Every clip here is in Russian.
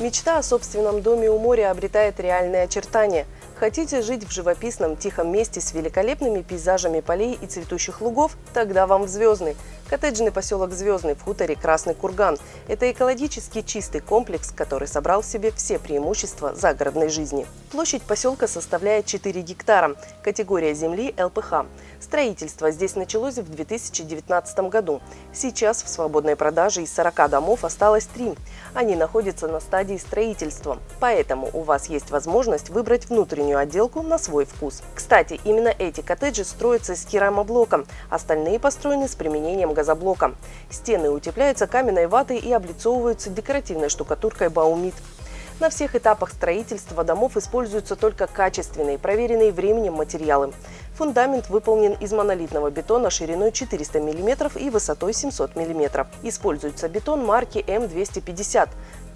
Мечта о собственном доме у моря обретает реальные очертания. Хотите жить в живописном тихом месте с великолепными пейзажами полей и цветущих лугов? Тогда вам в Звездный. Коттеджный поселок Звездный в хуторе Красный Курган. Это экологически чистый комплекс, который собрал в себе все преимущества загородной жизни. Площадь поселка составляет 4 гектара. Категория земли ЛПХ. Строительство здесь началось в 2019 году. Сейчас в свободной продаже из 40 домов осталось 3. Они находятся на стадии строительства. Поэтому у вас есть возможность выбрать внутреннюю отделку на свой вкус. Кстати, именно эти коттеджи строятся с керамоблоком. Остальные построены с применением газоблока. Стены утепляются каменной ватой и облицовываются декоративной штукатуркой Баумит. На всех этапах строительства домов используются только качественные, проверенные временем материалы. Фундамент выполнен из монолитного бетона шириной 400 мм и высотой 700 мм. Используется бетон марки М250.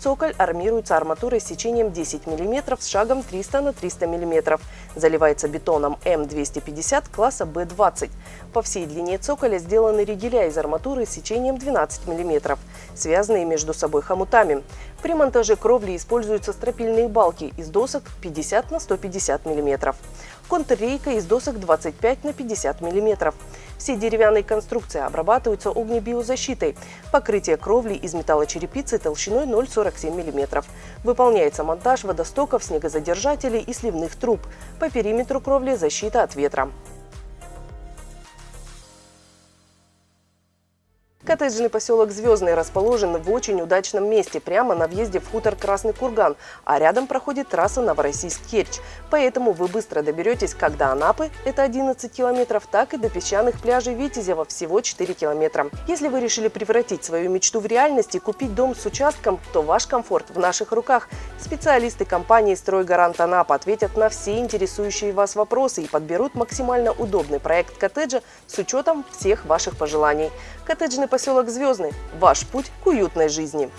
Цоколь армируется арматурой с сечением 10 мм с шагом 300 на 300 мм. Заливается бетоном М250 класса Б20. По всей длине цоколя сделаны ригеля из арматуры с сечением 12 мм, связанные между собой хомутами. При монтаже кровли используются стропильные балки из досок 50 на 150 мм. Контррейка из досок 25 на 50 мм. Все деревянные конструкции обрабатываются огнебиозащитой. Покрытие кровли из металлочерепицы толщиной 0,47 мм. Выполняется монтаж водостоков, снегозадержателей и сливных труб. По периметру кровли защита от ветра. Коттеджный поселок Звездный расположен в очень удачном месте, прямо на въезде в хутор Красный Курган, а рядом проходит трасса Новороссийск-Керчь. Поэтому вы быстро доберетесь как до Анапы, это 11 километров, так и до песчаных пляжей Витязева, всего 4 километра. Если вы решили превратить свою мечту в реальность и купить дом с участком, то ваш комфорт в наших руках. Специалисты компании «Стройгарант Анапа» ответят на все интересующие вас вопросы и подберут максимально удобный проект коттеджа с учетом всех ваших пожеланий. Коттеджный поселок Звездный. Ваш путь к уютной жизни.